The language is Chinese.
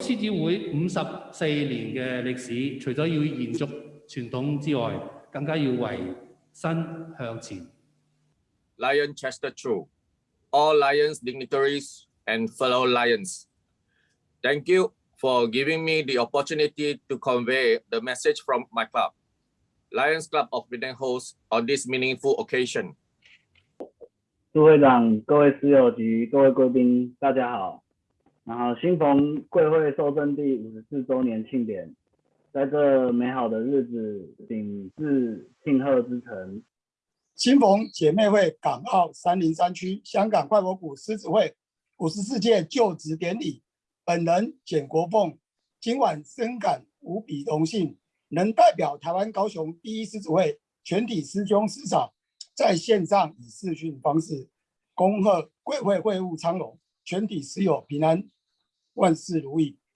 獅子會五十四年嘅歷史，除咗要延續傳統之外，更加要為新向前。Lion Chester Chu, all Lions dignitaries and fellow Lions, thank you for giving me the opportunity to convey the message from my club, Lions Club of Penang Host, on this meaningful occasion. 诸会长、各位室友及各位贵宾，大家好。然后，新逢贵会受赠第五十四周年庆典，在这美好的日子，顶至庆贺之城。新逢姐妹会港澳三零三区香港外国谷狮子会五十四届就职典礼，本人简国凤今晚深感无比荣幸，能代表台湾高雄第一狮子会全体师兄师长，在线上以视讯方式恭贺贵会会务昌隆，全体师友，平安万事如意。